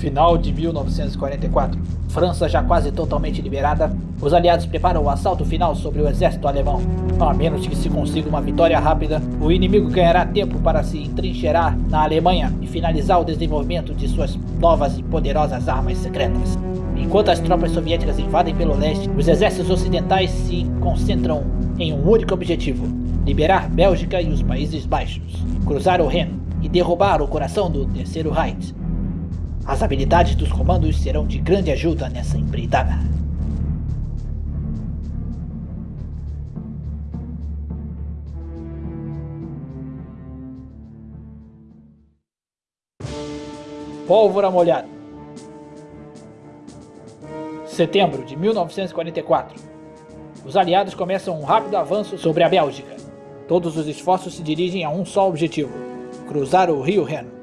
Final de 1944. França já quase totalmente liberada, os aliados preparam o assalto final sobre o exército alemão. A menos que se consiga uma vitória rápida, o inimigo ganhará tempo para se entrincheirar na Alemanha e finalizar o desenvolvimento de suas novas e poderosas armas secretas. Enquanto as tropas soviéticas invadem pelo leste, os exércitos ocidentais se concentram em um único objetivo, liberar Bélgica e os Países Baixos, cruzar o Reno e derrubar o coração do Terceiro Reich, as habilidades dos comandos serão de grande ajuda nessa empreitada. Pólvora molhada. Setembro de 1944. Os aliados começam um rápido avanço sobre a Bélgica. Todos os esforços se dirigem a um só objetivo, cruzar o rio Reno.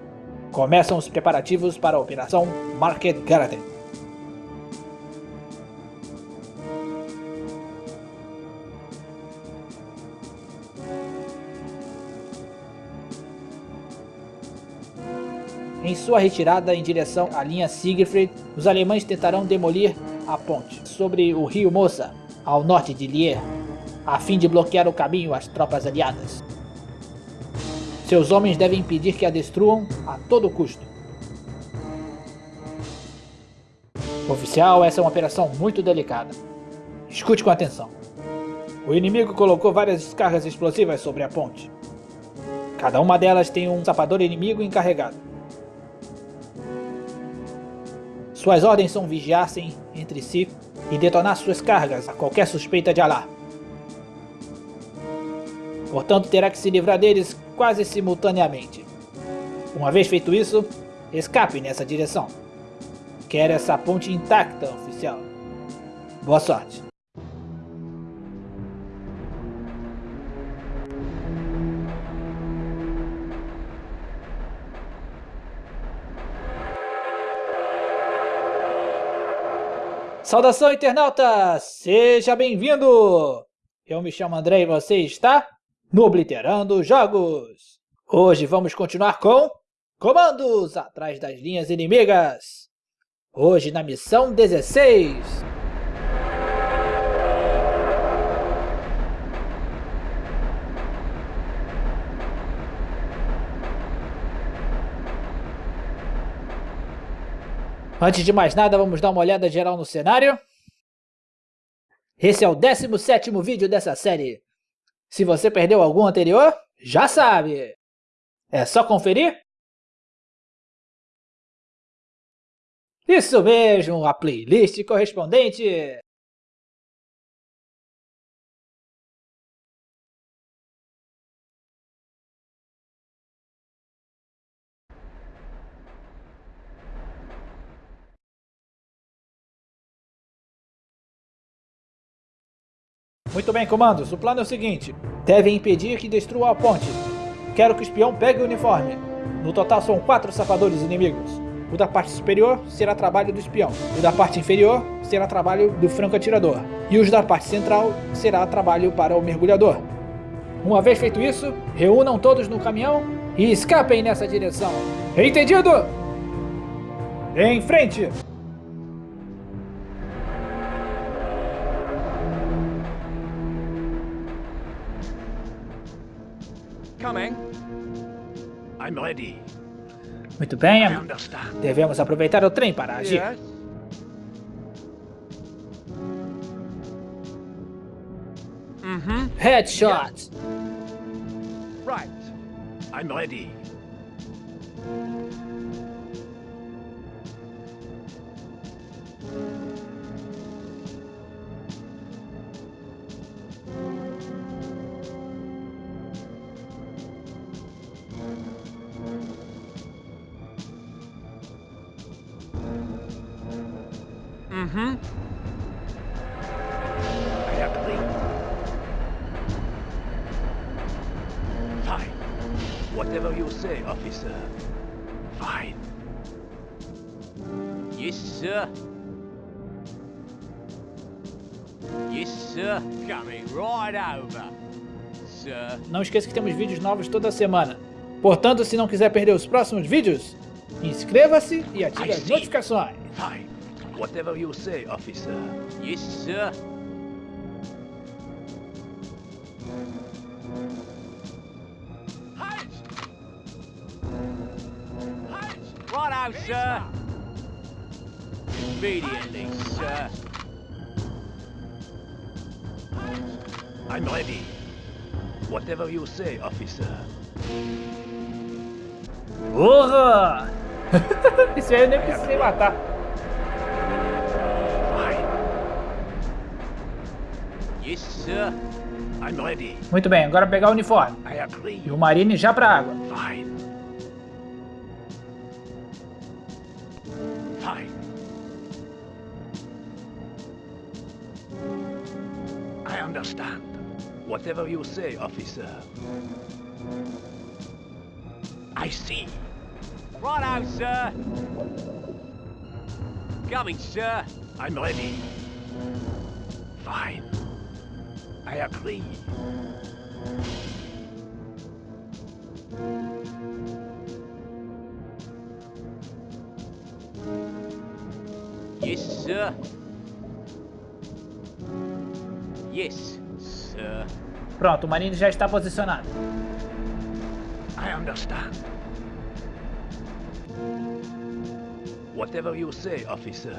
Começam os preparativos para a Operação Market Garden. Em sua retirada em direção à linha Siegfried, os alemães tentarão demolir a ponte sobre o rio Mosa, ao norte de Lier, a fim de bloquear o caminho às tropas aliadas. Seus homens devem impedir que a destruam a todo custo. Oficial, essa é uma operação muito delicada. Escute com atenção. O inimigo colocou várias descargas explosivas sobre a ponte. Cada uma delas tem um sapador inimigo encarregado. Suas ordens são vigiassem entre si e detonar suas cargas a qualquer suspeita de alarme. Portanto, terá que se livrar deles quase simultaneamente. Uma vez feito isso, escape nessa direção. Quero essa ponte intacta, oficial. Boa sorte. Saudação, internauta! Seja bem-vindo! Eu me chamo André e você está no Obliterando Jogos. Hoje vamos continuar com Comandos atrás das linhas inimigas. Hoje na missão 16. Antes de mais nada, vamos dar uma olhada geral no cenário. Esse é o 17º vídeo dessa série. Se você perdeu algum anterior, já sabe! É só conferir? Isso mesmo, a playlist correspondente! Muito bem, comandos. O plano é o seguinte. Devem impedir que destrua a ponte. Quero que o espião pegue o uniforme. No total são quatro sapadores inimigos. O da parte superior será trabalho do espião. O da parte inferior será trabalho do franco-atirador. E os da parte central será trabalho para o mergulhador. Uma vez feito isso, reúnam todos no caminhão e escapem nessa direção. Entendido? Em frente! Muito bem, devemos aproveitar o trem para agir. Mm-hmm. Headshot! Right. I'm ready. Mm-hmm. I have to leave. Fine. Whatever you say, officer. Fine. Yes, sir. Yes, sir. Coming right over. Sir. Não esqueça que temos vídeos novos toda semana. Portanto, se não quiser perder os próximos vídeos, Inscreva-se e ative as notificações. Fine. Whatever you say, officer. Yes, sir. Halt! Halt! Righto, sir. Immediately, sir. I'm ready. Whatever you say, officer. Porra! Isso aí eu nem precisei matar. Yes, sir. I'm ready. Muito bem, agora pegar o uniforme. I agree. E o Marine já pra água. Fine. Fine. I understand. Whatever you say, officer. I see. Righto, sir. Coming, sir. I'm ready. Fine. I agree. Yes, sir. Yes, sir. Pronto, o Marine já está posicionado. I understand. Whatever you say, officer.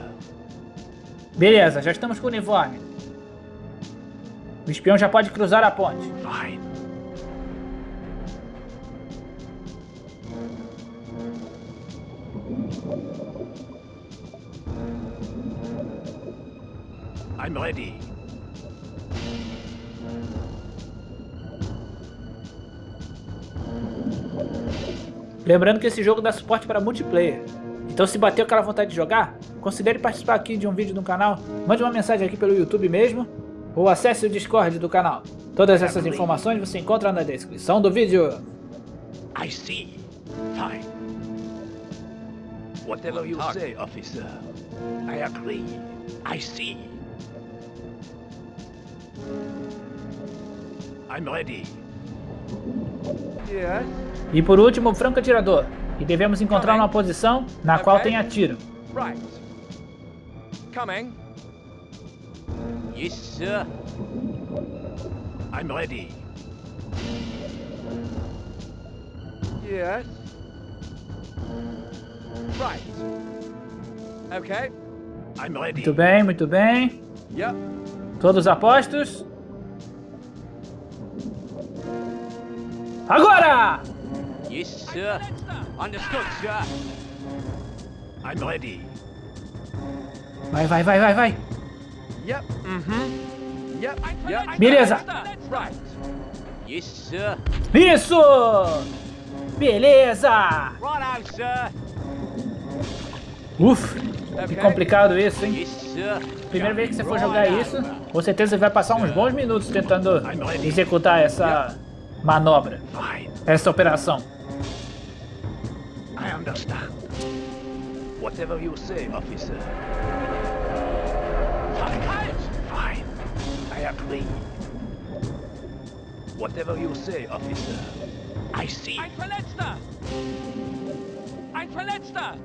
Beleza, já estamos com o uniforme. O espião já pode cruzar a ponte. Fine. I'm ready. Lembrando que esse jogo dá suporte para multiplayer. Então se bateu aquela vontade de jogar, considere participar aqui de um vídeo no canal, mande uma mensagem aqui pelo YouTube mesmo, ou acesse o Discord do canal. Todas essas informações você encontra na descrição do vídeo. I see. Fine. Whatever you say, officer. I agree. I see. I'm ready. Yes. E por último, o franco atirador. E devemos encontrar uma posição na qual tenha tiro. Right. Coming. Yes, sir. I'm ready. Yes. Right. Okay. I'm ready. Muito bem, muito bem. Yep. Todos apostos? Agora! Yes, sir. Understood, sir. I'm ready. Vai, vai, vai, vai, vai. Beleza. Yes, sir. Isso! Beleza! Uf, que complicado isso, hein? Primeira vez que você for jogar isso, com certeza você vai passar uns bons minutos tentando executar essa manobra, essa operação. I understand. Whatever you say, officer. I agree. Whatever you say, officer. I see. Ein Verletzter! Ein Verletzter!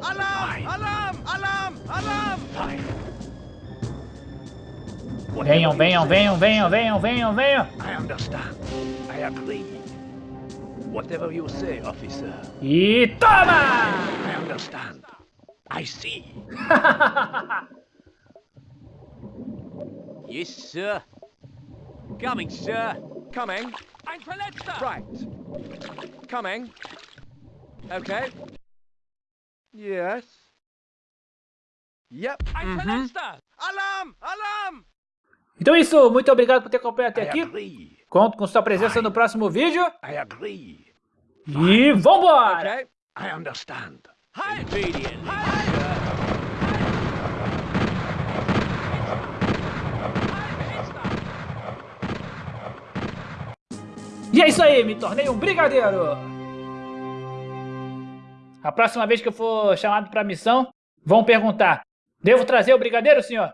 Alarm! Fine. Alarm! Alarm! Alarm! Fine. Venham, venham, venham, venham, venham, venham, venham. I understand. I agree. Whatever you say, officer. E toma! I understand. I see. yes, sir. Coming, sir. Coming! Ein Verletzter! Right. Coming. Okay. Yes. Yep. Ein Verletzter! Alarm! Alarm! Então é isso, muito obrigado por ter acompanhado até I aqui. Conto com sua presença no próximo vídeo. I agree. E vambora! Okay. I understand. Halt! Immediately, E é isso aí, me tornei um brigadeiro! A próxima vez que eu for chamado pra missão, vão perguntar, devo trazer o brigadeiro, senhor?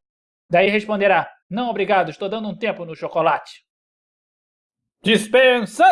Daí responderá, não obrigado, estou dando um tempo no chocolate. Dispensa!